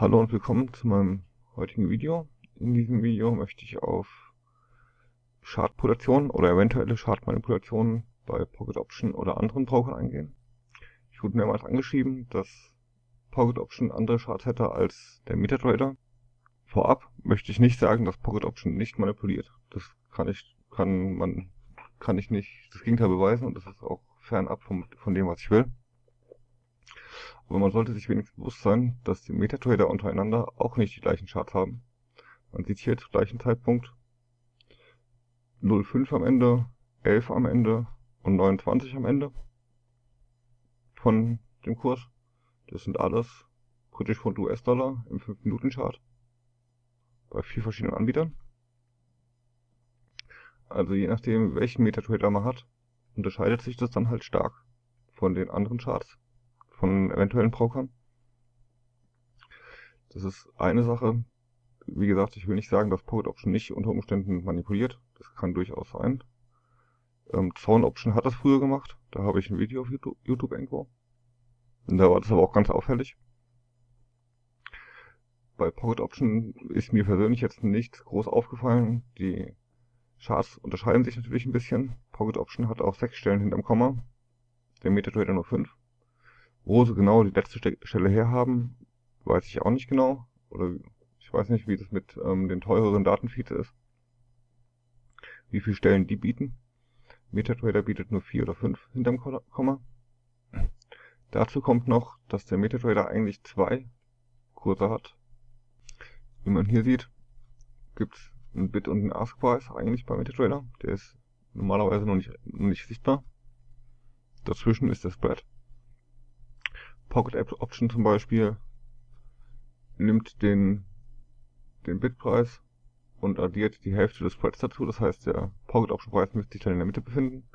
Hallo und willkommen zu meinem heutigen Video. In diesem Video möchte ich auf Schadproduktion oder eventuelle Schadmanipulationen bei Pocket Option oder anderen Brokern eingehen. Ich wurde mehrmals angeschrieben, dass Pocket Option andere Charts hätte als der MetaTrader. Vorab möchte ich nicht sagen, dass Pocket Option nicht manipuliert. Das kann ich, kann man, kann ich nicht das Gegenteil beweisen und das ist auch fernab vom, von dem, was ich will. Aber man sollte sich wenigstens bewusst sein, dass die Metatrader untereinander auch nicht die gleichen Charts haben. Man sieht hier zum gleichen Zeitpunkt 0,5 am Ende, 11 am Ende und 29 am Ende von dem Kurs. Das sind alles britisch Pfund US-Dollar im 5-Minuten-Chart bei vier verschiedenen Anbietern. Also je nachdem, welchen Metatrader man hat, unterscheidet sich das dann halt stark von den anderen Charts von eventuellen Brokern. Das ist eine Sache. Wie gesagt, ich will nicht sagen, dass Pocket Option nicht unter Umständen manipuliert. Das kann durchaus sein. Ähm, Zone Option hat das früher gemacht. Da habe ich ein Video auf YouTube, YouTube irgendwo. Und da war das aber auch ganz auffällig. Bei Pocket Option ist mir persönlich jetzt nicht groß aufgefallen. Die Charts unterscheiden sich natürlich ein bisschen. Pocket Option hat auch sechs Stellen hinterm Komma. Der MetaTrader nur fünf. Wo sie genau die letzte Stelle herhaben, weiß ich auch nicht genau. Oder ich weiß nicht, wie das mit ähm, den teureren Datenfeeds ist. Wie viele Stellen die bieten. MetaTrader bietet nur vier oder fünf hinterm Komma. Dazu kommt noch, dass der MetaTrader eigentlich zwei Kurse hat. Wie man hier sieht, gibt es einen Bid- und einen Ask-Preis eigentlich bei MetaTrader. Der ist normalerweise noch nicht, noch nicht sichtbar. Dazwischen ist der Spread. Pocket App Option zum Beispiel nimmt den, den Bitpreis und addiert die Hälfte des Spreads dazu. Das heißt, der Pocket Option Preis müsste sich dann in der Mitte befinden.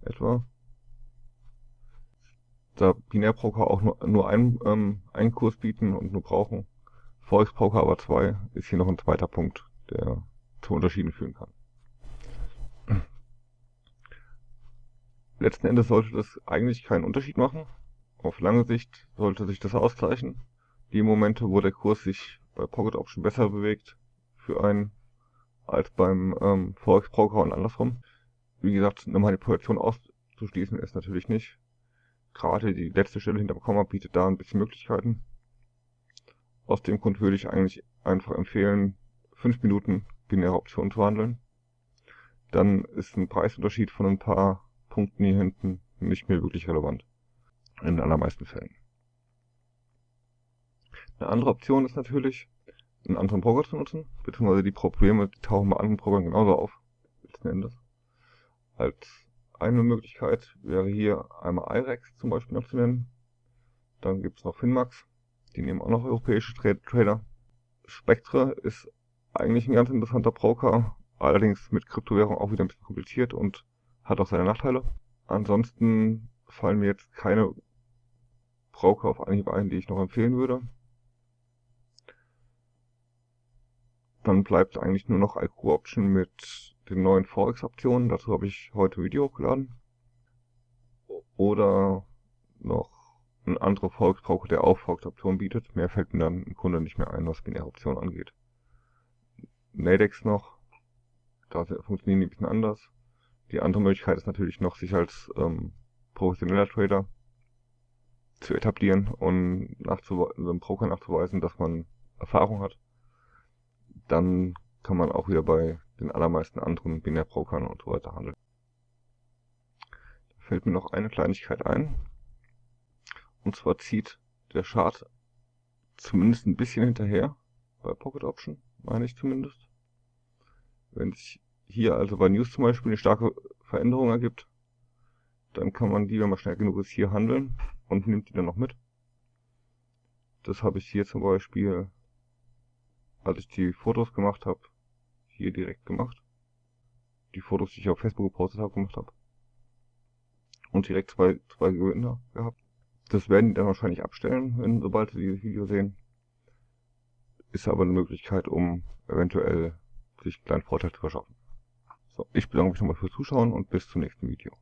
Etwa. Da Binärbroker auch nur, nur einen, ähm, einen Kurs bieten und nur brauchen, Forex Broker aber zwei, ist hier noch ein zweiter Punkt, der zu Unterschieden führen kann. Letzten Endes sollte das eigentlich keinen Unterschied machen. Auf lange Sicht sollte sich das ausgleichen. Die Momente, wo der Kurs sich bei Pocket Option besser bewegt für einen als beim ähm, Forex Broker und andersrum. Wie gesagt, eine Manipulation auszuschließen ist natürlich nicht. Gerade die letzte Stelle hinterm Komma bietet da ein bisschen Möglichkeiten. Aus dem Grund würde ich eigentlich einfach empfehlen, 5 Minuten binäre Optionen zu handeln. Dann ist ein Preisunterschied von ein paar Punkten hier hinten nicht mehr wirklich relevant in den allermeisten Fällen. Eine andere Option ist natürlich, einen anderen Broker zu nutzen, beziehungsweise die Probleme, die tauchen bei anderen Brokern genauso auf, letzten Endes. Als eine Möglichkeit wäre hier einmal IREX zum Beispiel noch zu nennen. Dann gibt es noch Finmax, die nehmen auch noch europäische Trader. Spectre ist eigentlich ein ganz interessanter Broker, allerdings mit Kryptowährung auch wieder ein bisschen kompliziert und hat auch seine Nachteile. Ansonsten fallen mir jetzt keine Broker auf Anhieb ein, die ich noch empfehlen würde. Dann bleibt eigentlich nur noch IQ Option mit den neuen Forex-Optionen. Dazu habe ich heute Video hochgeladen. Oder noch ein anderer Forex-Broker, der auch Forex-Optionen bietet. Mehr fällt mir dann im Grunde nicht mehr ein, was binäre Optionen angeht. Nadex noch. Da funktionieren die ein bisschen anders. Die andere Möglichkeit ist natürlich noch, sich als ähm, professioneller Trader zu etablieren und dem Broker nachzuweisen, dass man Erfahrung hat. Dann kann man auch wieder bei den allermeisten anderen Binärbrokern und so weiter handeln. Da fällt mir noch eine Kleinigkeit ein. Und zwar zieht der Chart zumindest ein bisschen hinterher bei Pocket Option, meine ich zumindest. Wenn sich hier also bei News zum Beispiel eine starke Veränderung ergibt, dann kann man die, wenn man schnell genug ist, hier handeln und nimmt die dann noch mit. Das habe ich hier zum Beispiel, als ich die Fotos gemacht habe, hier direkt gemacht. Die Fotos, die ich auf Facebook gepostet habe, gemacht habe. Und direkt zwei, zwei Gewinner gehabt. Das werden die dann wahrscheinlich abstellen, wenn, sobald sie dieses Video sehen. Ist aber eine Möglichkeit, um eventuell sich einen kleinen Vorteil zu verschaffen. So, ich bedanke mich nochmal fürs Zuschauen und bis zum nächsten Video.